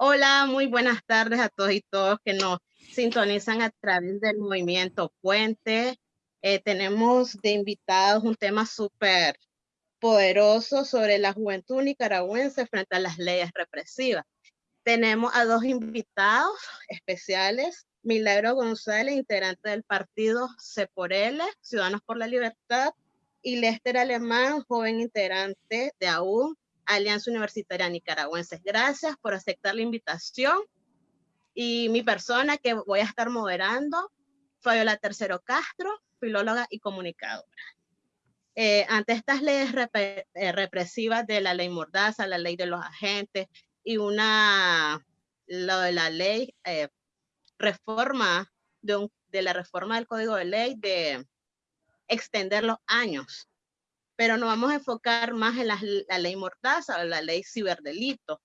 Hola, muy buenas tardes a todos y todos que nos sintonizan a través del movimiento Puente. Eh, tenemos de invitados un tema súper poderoso sobre la juventud nicaragüense frente a las leyes represivas. Tenemos a dos invitados especiales, Milagro González, integrante del partido C Ciudadanos por la Libertad, y Lester Alemán, joven integrante de AUN, Alianza Universitaria Nicaragüense. Gracias por aceptar la invitación. Y mi persona que voy a estar moderando, Fabiola Tercero Castro, filóloga y comunicadora. Eh, ante estas leyes eh, represivas de la ley Mordaza, la ley de los agentes y una, lo de la ley eh, reforma, de, de la reforma del Código de Ley de extender los años pero nos vamos a enfocar más en la, ley mordaza o la ley ciberdelito.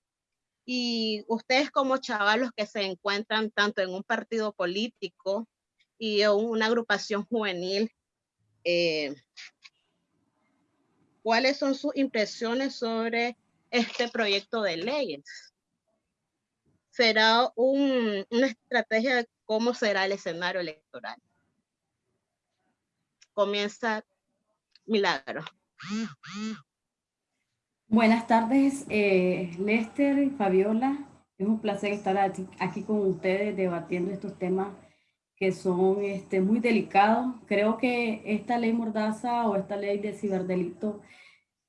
Y ustedes como chavalos que se encuentran tanto en un partido político y en una agrupación juvenil, eh, ¿cuáles son sus impresiones sobre este proyecto de leyes? ¿Será una estrategia de cómo será el escenario electoral? Comienza Milagro. Buenas tardes, eh, Lester y Fabiola. Es un placer estar aquí con ustedes debatiendo estos temas que son este, muy delicados. Creo que esta ley Mordaza o esta ley de ciberdelito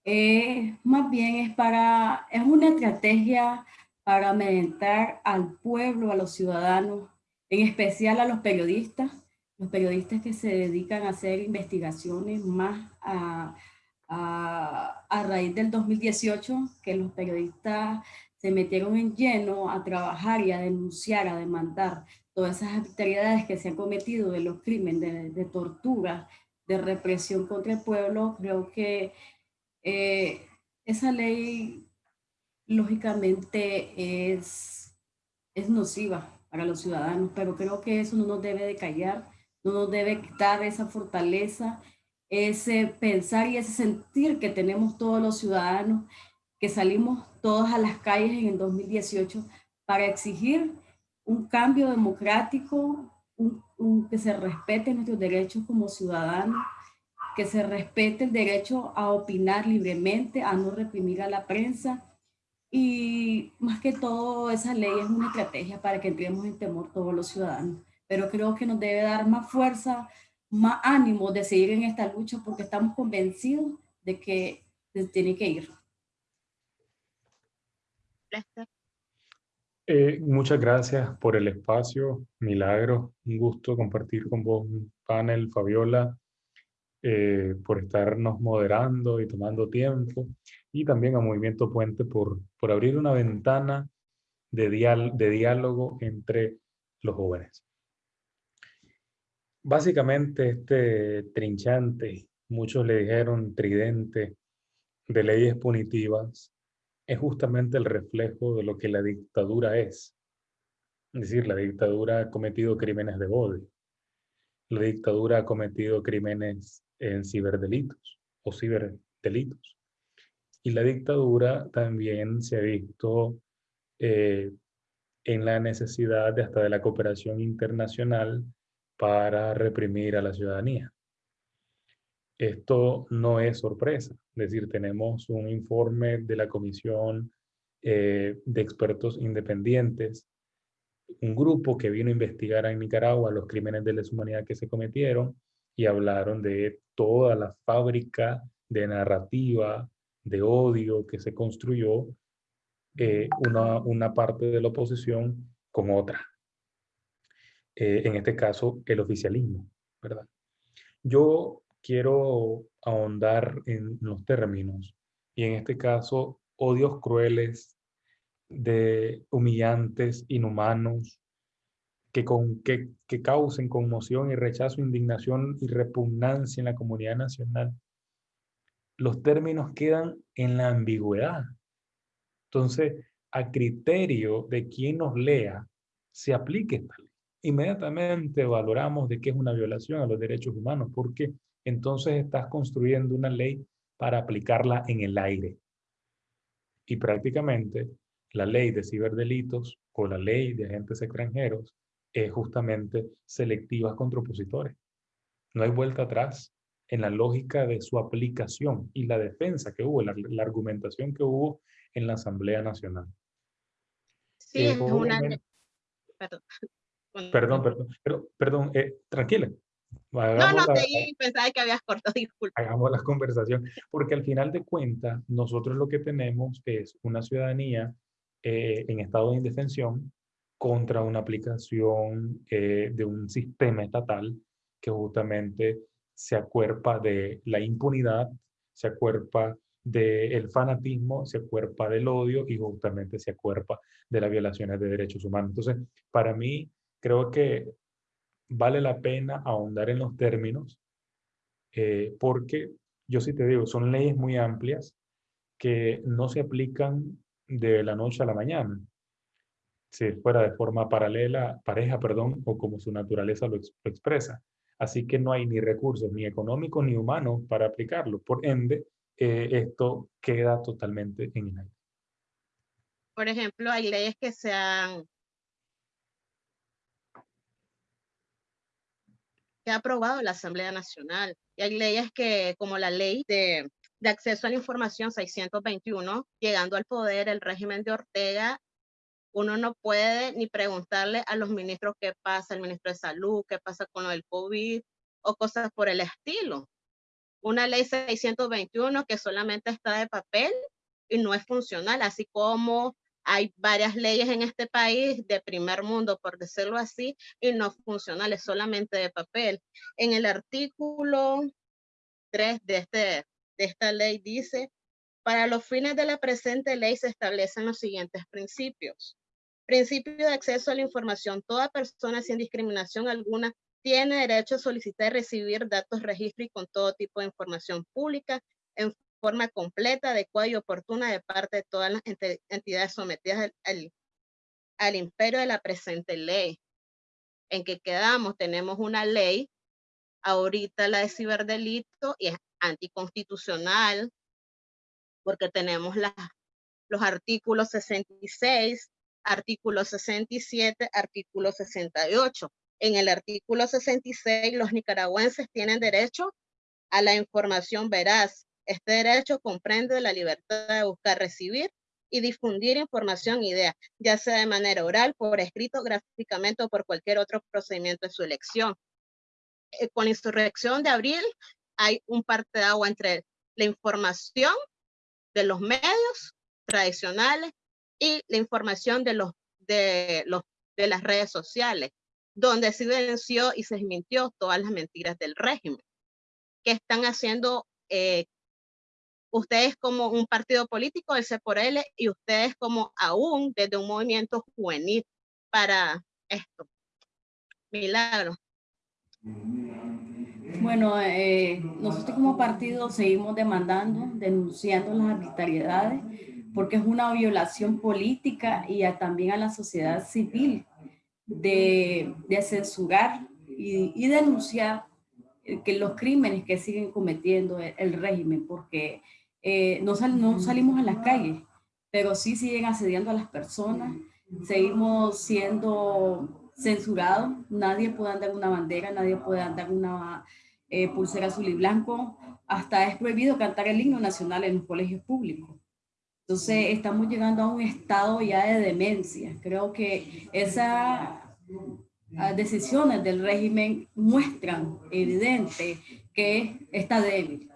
eh, más bien es, para, es una estrategia para amedrentar al pueblo, a los ciudadanos, en especial a los periodistas, los periodistas que se dedican a hacer investigaciones más a a, raíz del 2018 que los periodistas se metieron en lleno a trabajar y a denunciar, a demandar todas esas actividades que se han cometido de los crímenes de, tortura, de represión contra el pueblo, creo que eh, esa ley lógicamente es, es nociva para los ciudadanos, pero creo que eso no nos debe de callar, no nos debe quitar esa fortaleza ese pensar y ese sentir que tenemos todos los ciudadanos que salimos todos a las calles en el 2018 para exigir un cambio democrático, un, que se respeten nuestros derechos como ciudadanos, que se respete el derecho a opinar libremente, a no reprimir a la prensa. Y más que todo, esa ley es una estrategia para que entremos en temor todos los ciudadanos. Pero creo que nos debe dar más fuerza, más ánimo de seguir en esta lucha porque estamos convencidos de que se tiene que ir. Eh, muchas gracias por el espacio, Milagro. Un gusto compartir con vos un panel, Fabiola, eh, por estarnos moderando y tomando tiempo. Y también a Movimiento Puente por, por abrir una ventana de, de diálogo entre los jóvenes. Básicamente este trinchante, muchos le dijeron tridente, de leyes punitivas, es justamente el reflejo de lo que la dictadura es. Es decir, la dictadura ha cometido crímenes de odio. La dictadura ha cometido crímenes en ciberdelitos o ciberdelitos. Y la dictadura también se ha visto eh, en la necesidad de hasta de la cooperación internacional para reprimir a la ciudadanía. Esto no es sorpresa, es decir, tenemos un informe de la Comisión eh, de Expertos Independientes, un grupo que vino a investigar en Nicaragua los crímenes de lesa humanidad que se cometieron y hablaron de toda la fábrica de narrativa, de odio que se construyó eh, una, una parte de la oposición con otra. Eh, en este caso el oficialismo, ¿verdad? Yo quiero ahondar en los términos y en este caso odios crueles, de humillantes, inhumanos, que, con, que, que causen conmoción y rechazo, indignación y repugnancia en la comunidad nacional. Los términos quedan en la ambigüedad. Entonces, a criterio de quien nos lea, se aplique esta ley inmediatamente valoramos de que es una violación a los derechos humanos, porque entonces estás construyendo una ley para aplicarla en el aire. Y prácticamente la ley de ciberdelitos o la ley de agentes extranjeros es justamente selectiva contra opositores. No hay vuelta atrás en la lógica de su aplicación y la defensa que hubo, la, argumentación que hubo en la Asamblea Nacional. Sí, es una... Perdón. Perdón, perdón, pero, perdón, eh, tranquila. no, no, te pensaba que habías cortado, disculpa. Hagamos la conversación, porque al final de cuentas, nosotros lo que tenemos es una ciudadanía eh, en estado de indefensión contra una aplicación eh, de un sistema estatal que justamente se acuerpa de la impunidad, se acuerpa del fanatismo, se acuerpa del odio y justamente se acuerpa de las violaciones de derechos humanos. Entonces, para mí, creo que vale la pena ahondar en los términos eh, porque yo sí te digo, son leyes muy amplias que no se aplican de la noche a la mañana. Si fuera de forma paralela, pareja, perdón, o como su naturaleza lo, expresa. Así que no hay ni recursos, ni económicos, ni humanos para aplicarlo. Por ende, eh, esto queda totalmente en el aire. Por ejemplo, hay leyes que se han que ha aprobado la Asamblea Nacional. Y hay leyes que, como la ley de de acceso a la información 621, llegando al poder el régimen de Ortega, uno no puede ni preguntarle a los ministros qué pasa, el ministro de Salud, qué pasa con lo del COVID o cosas por el estilo. Una ley 621 que solamente está de papel y no es funcional, así como hay varias leyes en este país de primer mundo, por decirlo así, y no funcionales, solamente de papel. En el artículo 3 de este de esta ley dice, para los fines de la presente ley se establecen los siguientes principios. Principio de acceso a la información. Toda persona sin discriminación alguna tiene derecho a solicitar y recibir datos, registro y con todo tipo de información pública forma completa, adecuada y oportuna de parte de todas las entidades sometidas al, al imperio de la presente ley. En que quedamos, tenemos una ley, ahorita la de ciberdelito, y es anticonstitucional, porque tenemos los artículos 66, artículo 67, artículo 68. En el artículo 66, los nicaragüenses tienen derecho a la información veraz. Este derecho comprende la libertad de buscar, recibir y difundir información ideas, ya sea de manera oral, por escrito, gráficamente o por cualquier otro procedimiento de su elección. Eh, con la insurrección de abril, hay un parte de agua entre la información de los medios tradicionales y la información de los de los de las redes sociales, donde se venció y se desmintió todas las mentiras del régimen. que están haciendo eh, ustedes como un partido político, el C L, y ustedes como aún desde un movimiento juvenil para esto? Milagro. Bueno, eh, nosotros como partido seguimos demandando, denunciando las arbitrariedades, porque es una violación política y también a la sociedad civil de, censurar y, denunciar que los crímenes que siguen cometiendo el, régimen, porque eh, no, salimos a las calles, pero sí siguen asediando a las personas, seguimos siendo censurados, nadie puede andar una bandera, nadie puede andar una eh, pulsera azul y blanco, hasta es prohibido cantar el himno nacional en los colegios públicos. Entonces estamos llegando a un estado ya de demencia. Creo que esas ah, decisiones del régimen muestran evidente que está débil,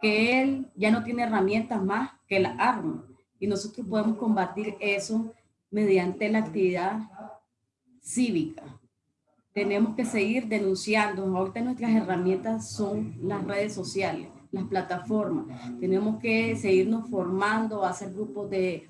que él ya no tiene herramientas más que la arma. Y nosotros podemos combatir eso mediante la actividad cívica tenemos que seguir denunciando. Ahorita nuestras herramientas son las redes sociales, las plataformas. Tenemos que seguirnos formando, hacer grupos de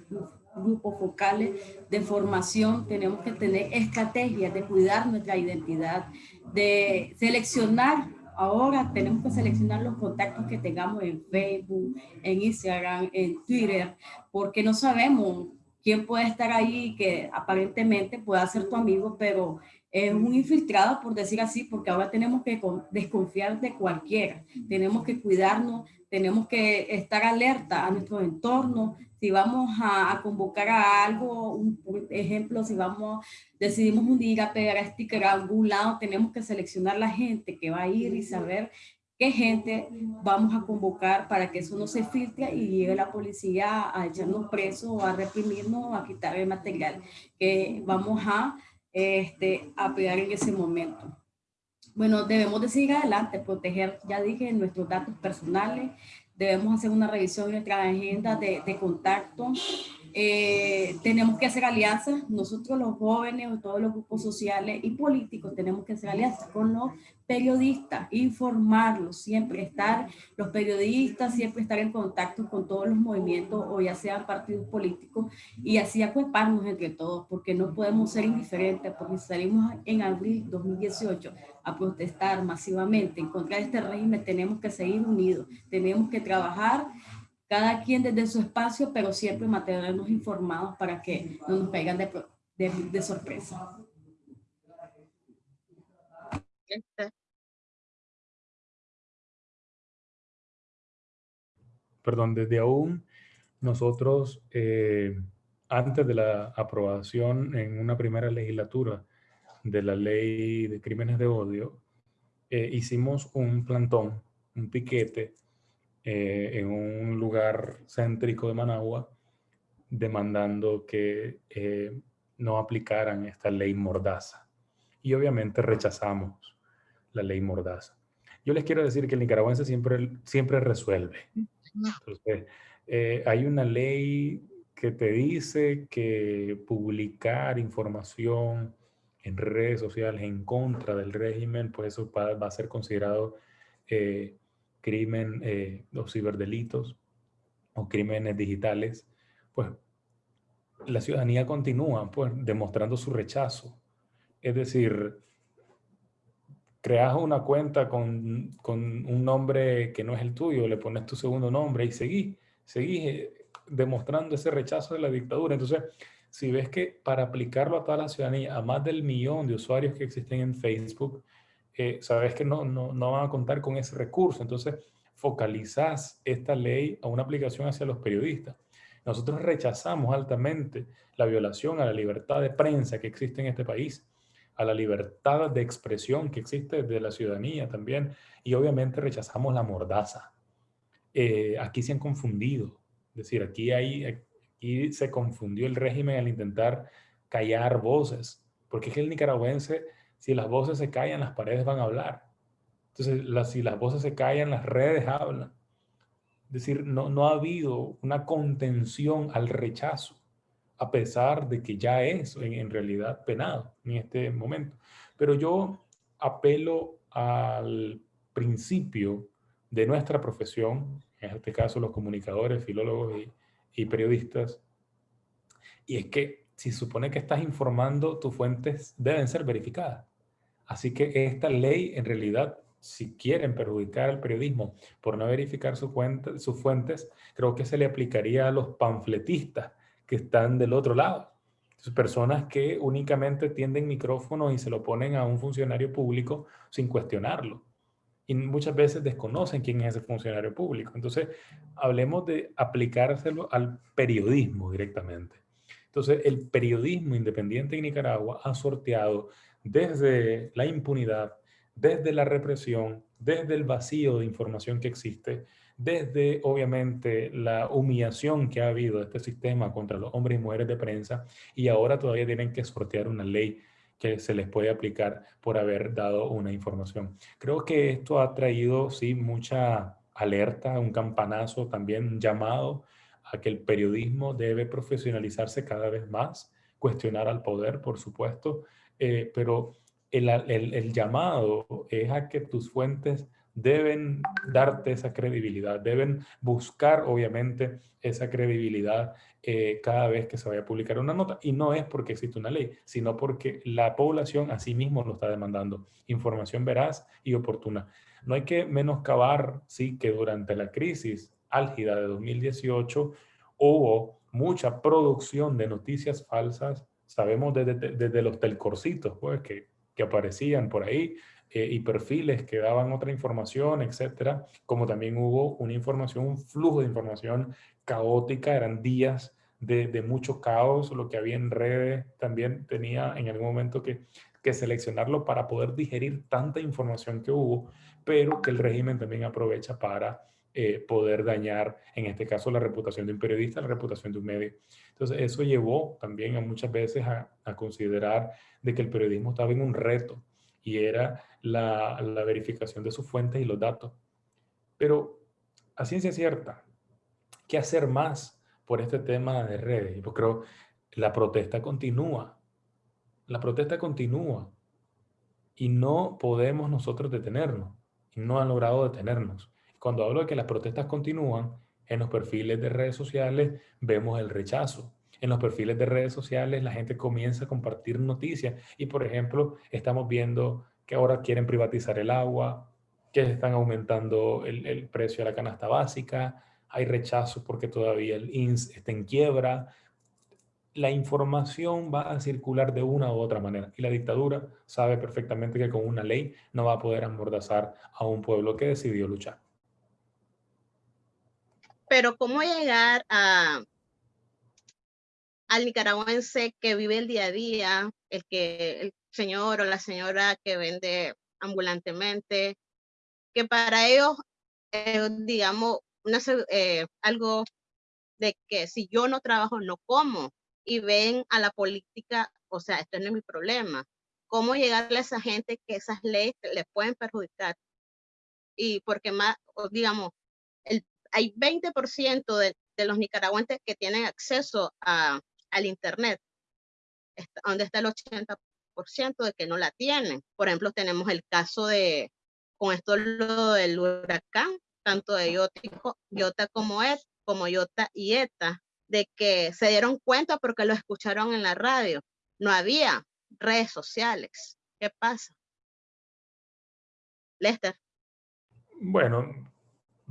grupos focales de formación. Tenemos que tener estrategias de cuidar nuestra identidad, de seleccionar. Ahora tenemos que seleccionar los contactos que tengamos en Facebook, en Instagram, en Twitter, porque no sabemos quién puede estar ahí que aparentemente pueda ser tu amigo, pero es un infiltrado, por decir así, porque ahora tenemos que desconfiar de cualquiera. Tenemos que cuidarnos, tenemos que estar alerta a nuestro entorno. Si vamos a, convocar a algo, un, por ejemplo, si vamos, decidimos un día pegar a sticker a algún lado, tenemos que seleccionar la gente que va a ir y saber qué gente vamos a convocar para que eso no se filtre y llegue la policía a echarnos presos, a reprimirnos, a quitar el material que vamos a, este, a pegar en ese momento. Bueno, debemos de seguir adelante, proteger, ya dije, nuestros datos personales, debemos hacer una revisión de nuestra agenda de, de contacto, eh, tenemos que hacer alianzas, nosotros los jóvenes, todos los grupos sociales y políticos tenemos que hacer alianzas con los periodistas, informarlos, siempre estar, los periodistas, siempre estar en contacto con todos los movimientos o ya sean partidos políticos y así acuerparnos entre todos, porque no podemos ser indiferentes, porque salimos en abril 2018 a protestar masivamente en contra de este régimen, tenemos que seguir unidos, tenemos que trabajar cada quien desde su espacio, pero siempre mantenernos informados para que no nos caigan de, de, sorpresa. Este. Perdón, desde aún nosotros, eh, antes de la aprobación en una primera legislatura de la ley de crímenes de odio, eh, hicimos un plantón, un piquete eh, en un lugar céntrico de Managua demandando que eh, no aplicaran esta ley mordaza. Y obviamente rechazamos la ley mordaza. Yo les quiero decir que el nicaragüense siempre, siempre resuelve. Entonces, eh, hay una ley que te dice que publicar información en redes sociales en contra del régimen, pues eso va, a ser considerado crimen eh, o ciberdelitos o crímenes digitales, pues la ciudadanía continúa pues, demostrando su rechazo. Es decir, creas una cuenta con, con, un nombre que no es el tuyo, le pones tu segundo nombre y seguís, seguís eh, demostrando ese rechazo de la dictadura. Entonces, si ves que para aplicarlo a toda la ciudadanía, a más del millón de usuarios que existen en Facebook, sabes que no, no, no van a contar con ese recurso. Entonces, focalizas esta ley a una aplicación hacia los periodistas. Nosotros rechazamos altamente la violación a la libertad de prensa que existe en este país, a la libertad de expresión que existe de la ciudadanía también, y obviamente rechazamos la mordaza. Eh, aquí se han confundido, es decir, aquí, hay, aquí se confundió el régimen al intentar callar voces, porque es que el nicaragüense si las voces se callan, las paredes van a hablar. Entonces, si las voces se callan, las redes hablan. Es decir, no, no ha habido una contención al rechazo, a pesar de que ya es en, realidad penado en este momento. Pero yo apelo al principio de nuestra profesión, en este caso los comunicadores, filólogos y periodistas, y es que si supone que estás informando, tus fuentes deben ser verificadas. Así que esta ley, en realidad, si quieren perjudicar al periodismo por no verificar sus fuentes, creo que se le aplicaría a los panfletistas que están del otro lado. personas que únicamente tienden micrófono y se lo ponen a un funcionario público sin cuestionarlo. Y muchas veces desconocen quién es ese funcionario público. Entonces, hablemos de aplicárselo al periodismo directamente. Entonces, el periodismo independiente en Nicaragua ha sorteado desde la impunidad, desde la represión, desde el vacío de información que existe, desde obviamente la humillación que ha habido de este sistema contra los hombres y mujeres de prensa y ahora todavía tienen que sortear una ley que se les puede aplicar por haber dado una información. Creo que esto ha traído, sí, mucha alerta, un campanazo también, llamado a que el periodismo debe profesionalizarse cada vez más, cuestionar al poder, por supuesto, eh, pero el, el, llamado es a que tus fuentes deben darte esa credibilidad, deben buscar obviamente esa credibilidad eh, cada vez que se vaya a publicar una nota. Y no es porque existe una ley, sino porque la población a sí mismo lo está demandando. Información veraz y oportuna. No hay que menoscabar, sí, que durante la crisis álgida de 2018 hubo mucha producción de noticias falsas. Sabemos desde, desde los telcorcitos, pues, que, que aparecían por ahí, eh, y perfiles que daban otra información, etcétera, como también hubo una información, un flujo de información caótica, eran días de, de, mucho caos, lo que había en redes también tenía en algún momento que, que seleccionarlo para poder digerir tanta información que hubo, pero que el régimen también aprovecha para eh, poder dañar, en este caso, la reputación de un periodista, la reputación de un medio. Entonces, eso llevó también a muchas veces a, a considerar de que el periodismo estaba en un reto y era la, la verificación de sus fuentes y los datos. Pero a ciencia cierta, ¿qué hacer más por este tema de redes? Yo creo la protesta continúa. La protesta continúa y no podemos nosotros detenernos. Y no han logrado detenernos. Cuando hablo de que las protestas continúan, en los perfiles de redes sociales vemos el rechazo. En los perfiles de redes sociales la gente comienza a compartir noticias y, por ejemplo, estamos viendo que ahora quieren privatizar el agua, que están aumentando el, el precio de la canasta básica, hay rechazo porque todavía el INS está en quiebra. La información va a circular de una u otra manera y la dictadura sabe perfectamente que con una ley no va a poder amordazar a un pueblo que decidió luchar pero ¿cómo llegar a, al nicaragüense que vive el día a día, el que el señor o la señora que vende ambulantemente, que para ellos, eh, digamos, una, eh, algo de que si yo no trabajo, no como, y ven a la política, o sea, esto no es mi problema. ¿Cómo llegarle a esa gente que esas leyes les pueden perjudicar? Y porque más, digamos, hay 20% de, de, los nicaragüenses que tienen acceso a, al Internet, donde está el 80% de que no la tienen. Por ejemplo, tenemos el caso de, con esto lo del huracán, tanto de Iota, como, et, como Iota y ETA, de que se dieron cuenta porque lo escucharon en la radio. No había redes sociales. ¿Qué pasa? Lester. Bueno,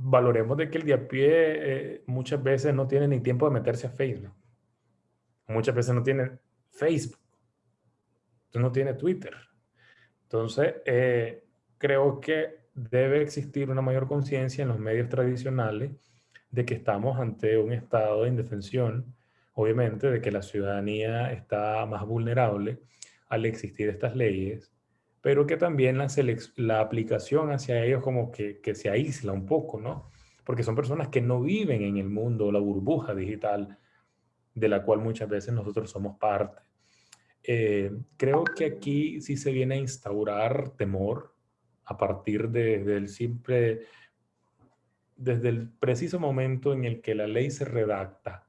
valoremos de que el de a pie eh, muchas veces no tiene ni tiempo de meterse a Facebook. Muchas veces no tiene Facebook. no tiene Twitter. Entonces, eh, creo que debe existir una mayor conciencia en los medios tradicionales de que estamos ante un estado de indefensión, obviamente, de que la ciudadanía está más vulnerable al existir estas leyes, pero que también la, la aplicación hacia ellos como que, que, se aísla un poco, ¿no? Porque son personas que no viven en el mundo, la burbuja digital, de la cual muchas veces nosotros somos parte. Eh, creo que aquí sí se viene a instaurar temor a partir de, del simple, desde el preciso momento en el que la ley se redacta.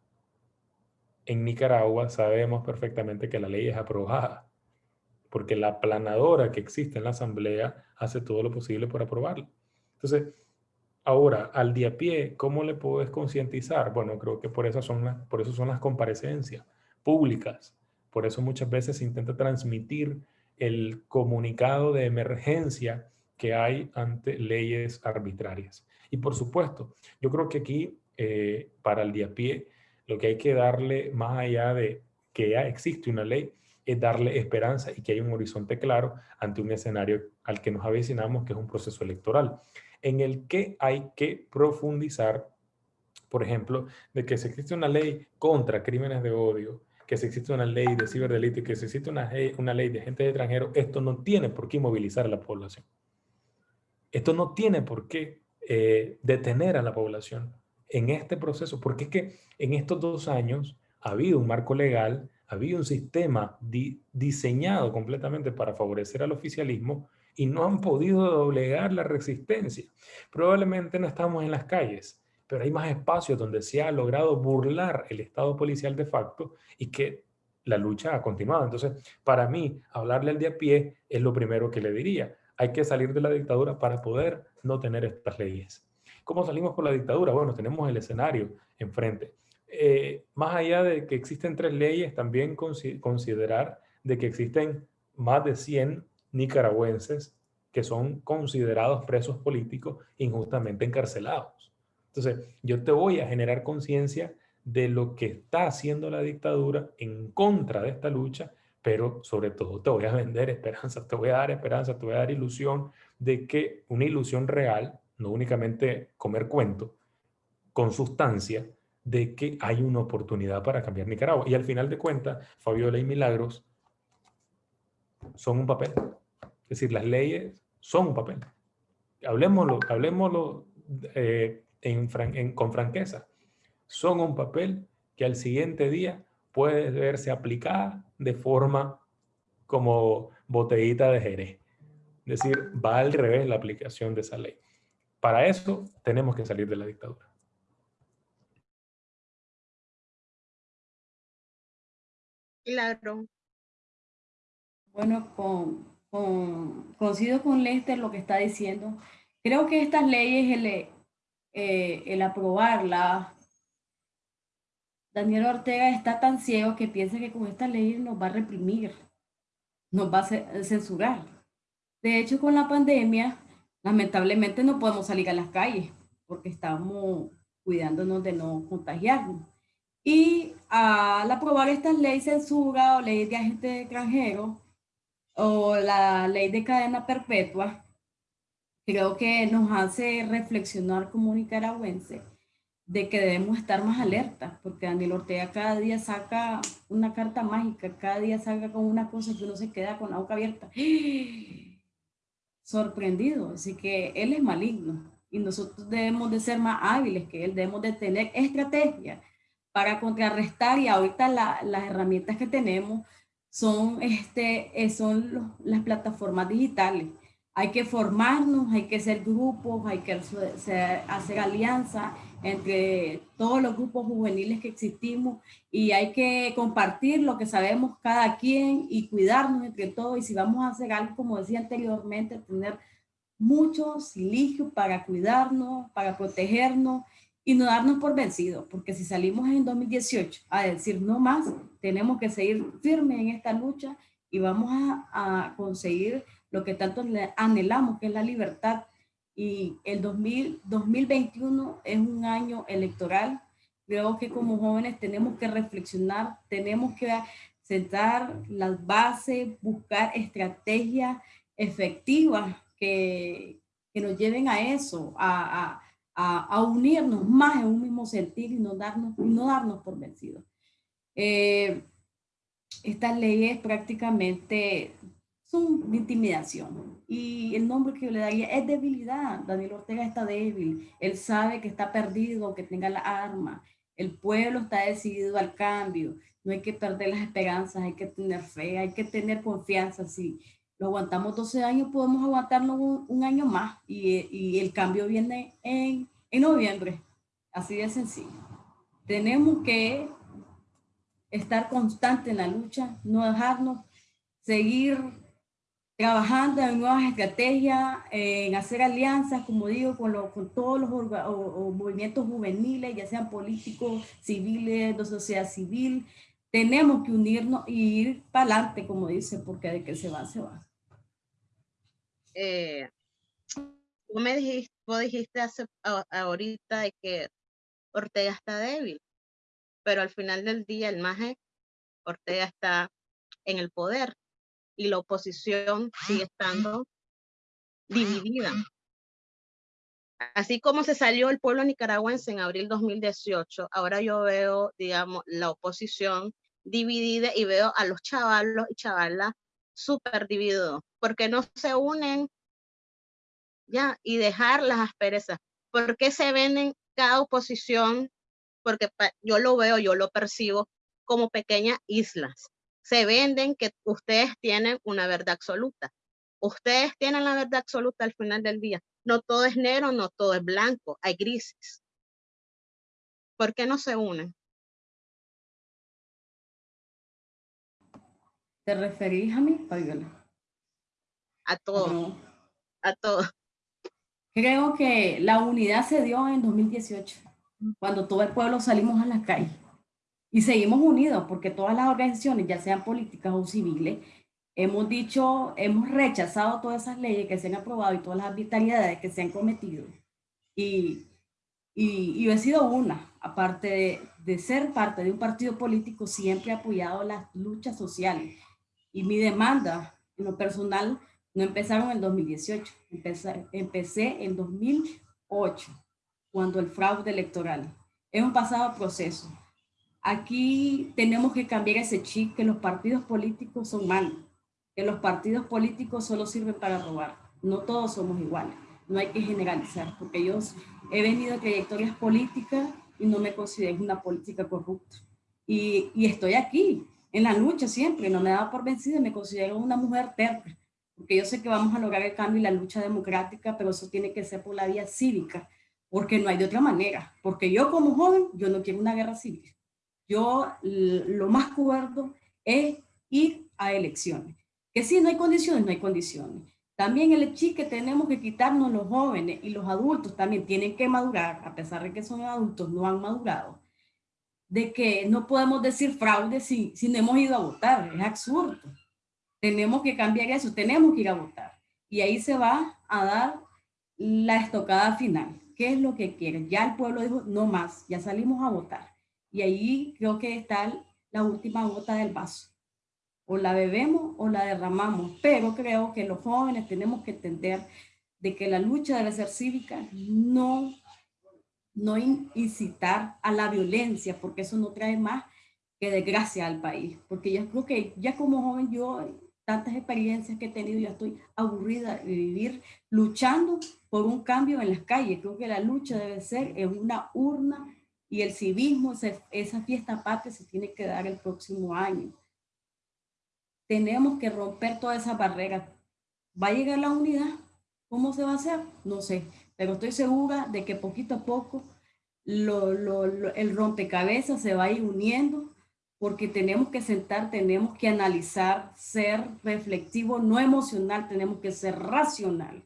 En Nicaragua sabemos perfectamente que la ley es aprobada porque la planadora que existe en la asamblea hace todo lo posible por aprobarla. Entonces, ahora, al día a pie, ¿cómo le puedes concientizar? Bueno, creo que por eso, son las, por eso son las comparecencias públicas. Por eso muchas veces se intenta transmitir el comunicado de emergencia que hay ante leyes arbitrarias. Y por supuesto, yo creo que aquí, eh, para el día a pie, lo que hay que darle más allá de que ya existe una ley, es darle esperanza y que hay un horizonte claro ante un escenario al que nos avecinamos, que es un proceso electoral, en el que hay que profundizar, por ejemplo, de que se existe una ley contra crímenes de odio, que se existe una ley de ciberdelito y que se existe una, una ley de gente extranjero, esto no tiene por qué movilizar a la población. Esto no tiene por qué eh, detener a la población en este proceso, porque es que en estos dos años ha habido un marco legal había un sistema diseñado completamente para favorecer al oficialismo y no han podido doblegar la resistencia. Probablemente no estamos en las calles, pero hay más espacios donde se ha logrado burlar el Estado policial de facto y que la lucha ha continuado. Entonces, para mí, hablarle al de a pie es lo primero que le diría. Hay que salir de la dictadura para poder no tener estas leyes. ¿Cómo salimos por la dictadura? Bueno, tenemos el escenario enfrente. Eh, más allá de que existen tres leyes, también considerar de que existen más de 100 nicaragüenses que son considerados presos políticos injustamente encarcelados. Entonces, yo te voy a generar conciencia de lo que está haciendo la dictadura en contra de esta lucha, pero sobre todo te voy a vender esperanza, te voy a dar esperanza, te voy a dar ilusión de que una ilusión real, no únicamente comer cuento, con sustancia, de que hay una oportunidad para cambiar Nicaragua. Y al final de cuentas, Fabiola y Milagros son un papel. Es decir, las leyes son un papel. Hablemoslo, hablemoslo eh, con franqueza. Son un papel que al siguiente día puede verse aplicada de forma como botellita de Jerez. Es decir, va al revés la aplicación de esa ley. Para eso tenemos que salir de la dictadura. Claro. Bueno, con, con, coincido con Lester lo que está diciendo. Creo que estas leyes, el, eh, el aprobarlas, Daniel Ortega está tan ciego que piensa que con estas leyes nos va a reprimir, nos va a censurar. De hecho, con la pandemia, lamentablemente no podemos salir a las calles porque estamos cuidándonos de no contagiarnos. Y al aprobar estas leyes censura o ley de agente extranjero o la ley de cadena perpetua, creo que nos hace reflexionar como nicaragüenses de que debemos estar más alertas, porque Daniel Ortega cada día saca una carta mágica, cada día saca con una cosa que uno se queda con la boca abierta, sorprendido, así que él es maligno y nosotros debemos de ser más hábiles que él, debemos de tener estrategia para contrarrestar y ahorita las herramientas que tenemos son, este, eh, son las plataformas digitales. Hay que formarnos, hay que ser grupos, hay que hacer alianzas entre todos los grupos juveniles que existimos y hay que compartir lo que sabemos cada quien y cuidarnos entre todos y si vamos a hacer algo, como decía anteriormente, tener mucho silicio para cuidarnos, para protegernos y no darnos por vencidos, porque si salimos en 2018 a decir no más, tenemos que seguir firmes en esta lucha y vamos a, conseguir lo que tanto anhelamos, que es la libertad. Y el 2000, 2021 es un año electoral. Creo que como jóvenes tenemos que reflexionar, tenemos que sentar las bases, buscar estrategias efectivas que, que nos lleven a eso, a, a a, unirnos más en un mismo sentir y no darnos, no darnos por vencidos. Eh, estas leyes prácticamente son de intimidación y el nombre que yo le daría es debilidad. Daniel Ortega está débil, él sabe que está perdido, que tenga la arma, el pueblo está decidido al cambio, no hay que perder las esperanzas, hay que tener fe, hay que tener confianza. Si lo aguantamos 12 años, podemos aguantarlo un, año más y, el cambio viene en en noviembre. Así de sencillo. Tenemos que estar constante en la lucha, no dejarnos, seguir trabajando en nuevas estrategias, en hacer alianzas, como digo, con, con todos los movimientos juveniles, ya sean políticos, civiles, de sociedad civil. Tenemos que unirnos y ir para adelante, como dice, porque de que se va, se va. Eh, tú me dijiste, dijiste hace, ahorita de que Ortega está débil, pero al final del día el MAGE, Ortega está en el poder y la oposición sigue estando dividida. Así como se salió el pueblo nicaragüense en abril 2018, ahora yo veo, digamos, la oposición dividida y veo a los chavalos y chavalas súper divididos, porque no se unen ¿ya? Y dejar las asperezas. ¿Por qué se venden cada oposición? Porque yo lo veo, yo lo percibo como pequeñas islas. Se venden que ustedes tienen una verdad absoluta. Ustedes tienen la verdad absoluta al final del día. No todo es negro, no todo es blanco, hay grises. ¿Por qué no se unen? ¿Te referís a mí, Fabiola? A todos. A todos. Creo que la unidad se dio en 2018, cuando todo el pueblo salimos a las calles. Y seguimos unidos porque todas las organizaciones, ya sean políticas o civiles, hemos dicho, hemos rechazado todas esas leyes que se han aprobado y todas las arbitrariedades que se han cometido. Y Y, yo he sido una, aparte de, de, ser parte de un partido político, siempre he apoyado las luchas sociales. Y mi demanda en lo personal no empezaron en 2018, empecé, empecé en 2008, cuando el fraude electoral. Es un pasado proceso. Aquí tenemos que cambiar ese chip que los partidos políticos son malos, que los partidos políticos solo sirven para robar. No todos somos iguales, no hay que generalizar, porque yo he venido a trayectorias políticas y no me considero una política corrupta. Y, y estoy aquí, en la lucha siempre, no me he dado por vencida, me considero una mujer terca, porque yo sé que vamos a lograr el cambio y la lucha democrática, pero eso tiene que ser por la vía cívica, porque no hay de otra manera, porque yo como joven, yo no quiero una guerra civil. Yo lo más cuerdo es ir a elecciones. Que si no hay condiciones, no hay condiciones. También el chip que tenemos que quitarnos los jóvenes y los adultos también tienen que madurar, a pesar de que son adultos, no han madurado, de que no podemos decir fraude si, si no hemos ido a votar, es absurdo. Tenemos que cambiar eso, tenemos que ir a votar. Y ahí se va a dar la estocada final. ¿Qué es lo que quieren? Ya el pueblo dijo, no más, ya salimos a votar. Y ahí creo que está la última gota del vaso. O la bebemos o la derramamos. Pero creo que los jóvenes tenemos que entender de que la lucha debe ser cívica, no, no incitar a la violencia, porque eso no trae más que desgracia al país. Porque yo creo que ya como joven yo tantas experiencias que he tenido, ya estoy aburrida de vivir luchando por un cambio en las calles. Creo que la lucha debe ser en una urna y el civismo, esa fiesta patria se tiene que dar el próximo año. Tenemos que romper todas esas barreras. ¿Va a llegar la unidad? ¿Cómo se va a hacer? No sé, pero estoy segura de que poquito a poco el rompecabezas se va a ir uniendo porque tenemos que sentar, tenemos que analizar, ser reflectivo, no emocional, tenemos que ser racional,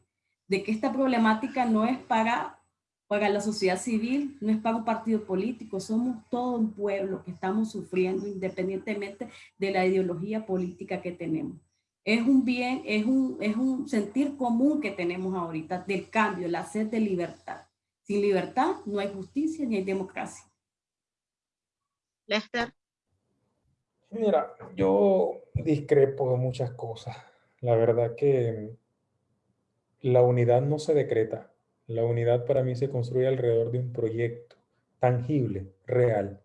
de que esta problemática no es para, para la sociedad civil, no es para un partido político, somos todo un pueblo que estamos sufriendo independientemente de la ideología política que tenemos. Es un bien, es un, es un sentir común que tenemos ahorita del cambio, la sed de libertad. Sin libertad no hay justicia ni hay democracia. Lester. Mira, yo discrepo de muchas cosas. La verdad que la unidad no se decreta. La unidad para mí se construye alrededor de un proyecto tangible, real,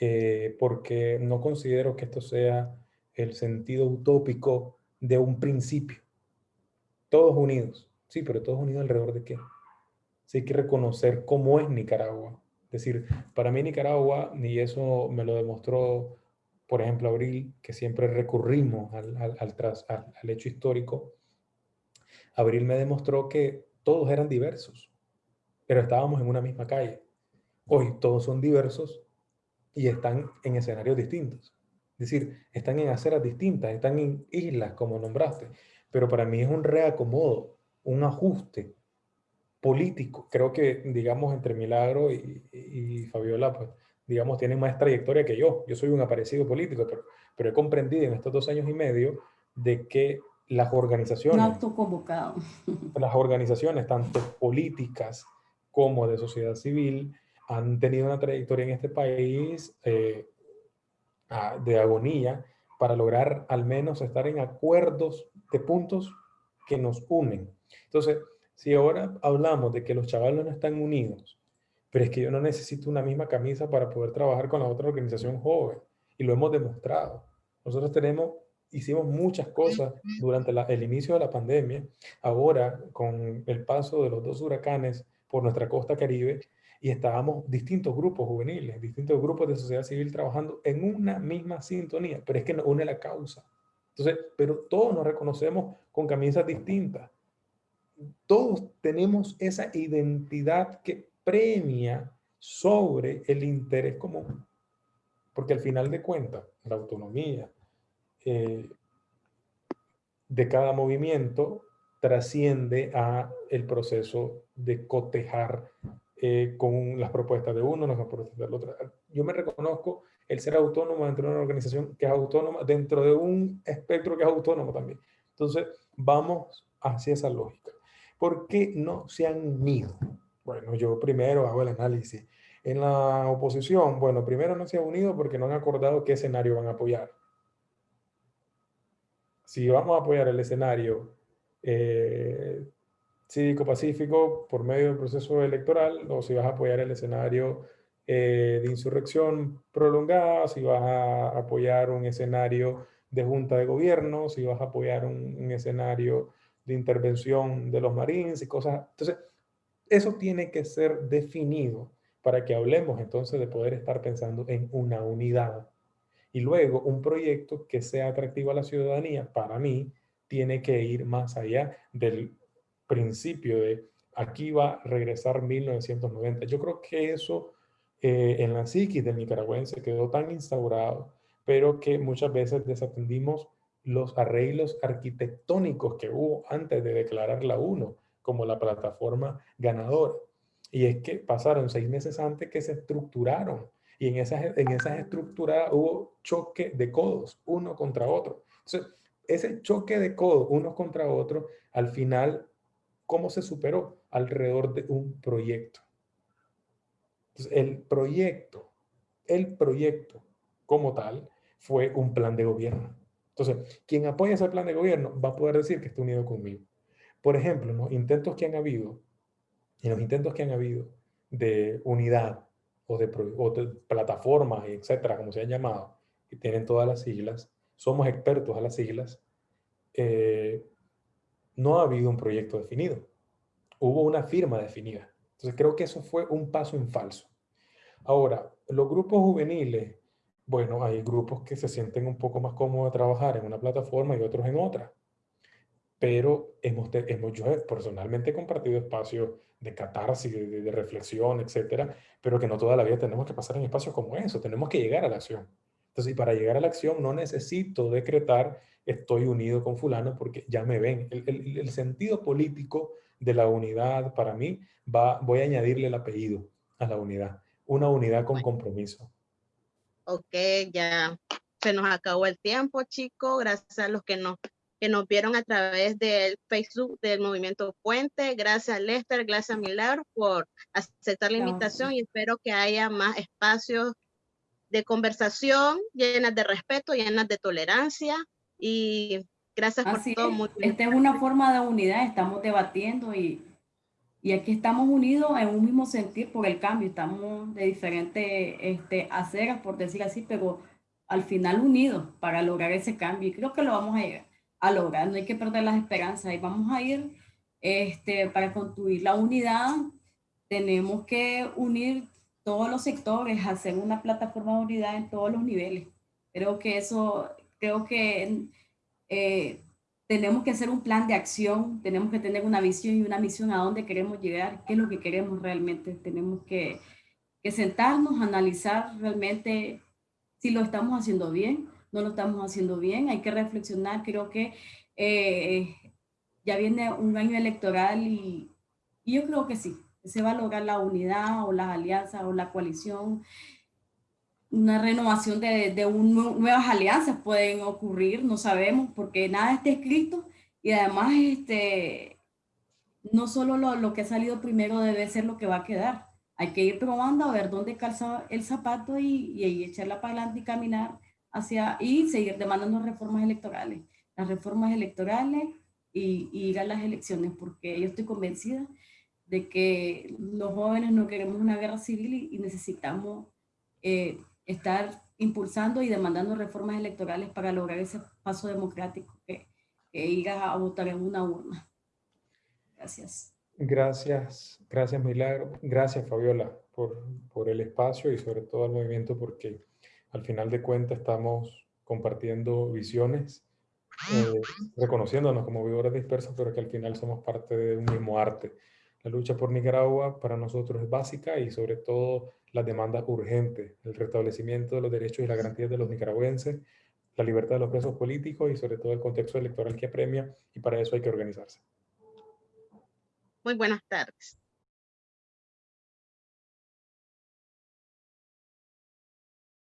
eh, porque no considero que esto sea el sentido utópico de un principio. Todos unidos, sí, pero todos unidos alrededor de qué? Sí hay que reconocer cómo es Nicaragua. Es decir, para mí Nicaragua, y eso me lo demostró por ejemplo, Abril, que siempre recurrimos al, al, al, hecho histórico, Abril me demostró que todos eran diversos, pero estábamos en una misma calle. Hoy todos son diversos y están en escenarios distintos. Es decir, están en aceras distintas, están en islas, como nombraste. Pero para mí es un reacomodo, un ajuste político. Creo que, digamos, entre Milagro y, y Fabiola, pues, digamos, tienen más trayectoria que yo. Yo soy un aparecido político, pero, pero he comprendido en estos dos años y medio de que las organizaciones... autoconvocado. Las organizaciones, tanto políticas como de sociedad civil, han tenido una trayectoria en este país eh, de agonía para lograr al menos estar en acuerdos de puntos que nos unen. Entonces, si ahora hablamos de que los chavalos no están unidos, pero es que yo no necesito una misma camisa para poder trabajar con la otra organización joven. Y lo hemos demostrado. Nosotros tenemos, hicimos muchas cosas durante el inicio de la pandemia. Ahora, con el paso de los dos huracanes por nuestra costa caribe, y estábamos distintos grupos juveniles, distintos grupos de sociedad civil trabajando en una misma sintonía, pero es que nos une la causa. Entonces, pero todos nos reconocemos con camisas distintas. Todos tenemos esa identidad que premia sobre el interés común. Porque al final de cuentas, la autonomía eh, de cada movimiento trasciende a el proceso de cotejar eh, con las propuestas de uno, las propuestas del otro. Yo me reconozco el ser autónomo dentro de una organización que es autónoma, dentro de un espectro que es autónomo también. Entonces, vamos hacia esa lógica. ¿Por qué no se han unido? Bueno, yo primero hago el análisis. En la oposición, bueno, primero no se han unido porque no han acordado qué escenario van a apoyar. Si vamos a apoyar el escenario eh, cívico-pacífico por medio del proceso electoral o si vas a apoyar el escenario eh, de insurrección prolongada, si vas a apoyar un escenario de junta de gobierno, si vas a apoyar un, escenario de intervención de los marines y cosas. Entonces, eso tiene que ser definido para que hablemos entonces de poder estar pensando en una unidad. Y luego un proyecto que sea atractivo a la ciudadanía, para mí, tiene que ir más allá del principio de aquí va a regresar 1990. Yo creo que eso eh, en la psiquis del nicaragüense quedó tan instaurado pero que muchas veces desatendimos los arreglos arquitectónicos que hubo antes de declarar la UNO como la plataforma ganadora. Y es que pasaron seis meses antes que se estructuraron y en esas, en esas estructuras hubo choque de codos, uno contra otro. Entonces, ese choque de codos, uno contra otro, al final, ¿cómo se superó? Alrededor de un proyecto. Entonces, el proyecto, el proyecto como tal, fue un plan de gobierno. Entonces, quien apoya ese plan de gobierno va a poder decir que está unido conmigo. Por ejemplo, los intentos que han habido, y los intentos que han habido de unidad o de, plataformas, etcétera, como se han llamado, que tienen todas las siglas, somos expertos a las siglas, eh, no ha habido un proyecto definido. Hubo una firma definida. Entonces creo que eso fue un paso en falso. Ahora, los grupos juveniles bueno, hay grupos que se sienten un poco más cómodos de trabajar en una plataforma y otros en otra. Pero hemos, hemos yo personalmente compartido espacios de catarsis, de, reflexión, etcétera, pero que no toda la vida tenemos que pasar en espacios como eso, tenemos que llegar a la acción. Entonces, para llegar a la acción no necesito decretar estoy unido con fulano porque ya me ven. El, el, sentido político de la unidad para mí va, voy a añadirle el apellido a la unidad, una unidad con compromiso. Ok, ya se nos acabó el tiempo, chicos. Gracias a los que nos, que nos vieron a través del Facebook del Movimiento Puente. Gracias, Lester. Gracias, Milagro, por aceptar la invitación y espero que haya más espacios de conversación llenas de respeto, llenas de tolerancia y gracias por todo. Esta es una forma de unidad, estamos debatiendo y y aquí estamos unidos en un mismo sentir por el cambio, estamos de diferentes este, aceras, por decir así, pero al final unidos para lograr ese cambio. Y creo que lo vamos a, a lograr, no hay que perder las esperanzas y vamos a ir este, para construir la unidad. Tenemos que unir todos los sectores, hacer una plataforma de unidad en todos los niveles. Creo que eso, creo que eh, tenemos que hacer un plan de acción, tenemos que tener una visión y una misión a dónde queremos llegar, qué es lo que queremos realmente. Tenemos que, que sentarnos, analizar realmente si lo estamos haciendo bien, no lo estamos haciendo bien, hay que reflexionar. Creo que eh, ya viene un año electoral y, y yo creo que sí, se va a lograr la unidad o las alianzas o la coalición una renovación de, de nuevas alianzas pueden ocurrir, no sabemos, porque nada está escrito y además este, no solo lo, lo, que ha salido primero debe ser lo que va a quedar. Hay que ir probando a ver dónde calza el zapato y, y, echarla para adelante y caminar hacia y seguir demandando reformas electorales. Las reformas electorales y, y ir a las elecciones, porque yo estoy convencida de que los jóvenes no queremos una guerra civil y, necesitamos eh, estar impulsando y demandando reformas electorales para lograr ese paso democrático que, que ir a votar en una urna. Gracias. Gracias, gracias Milagro, gracias Fabiola por, por el espacio y sobre todo al movimiento porque al final de cuentas estamos compartiendo visiones, eh, reconociéndonos como vividores dispersos, pero que al final somos parte de un mismo arte. La lucha por Nicaragua para nosotros es básica y sobre todo las demandas urgentes, el restablecimiento de los derechos y las garantías de los nicaragüenses, la libertad de los presos políticos y sobre todo el contexto electoral que apremia y para eso hay que organizarse. Muy buenas tardes.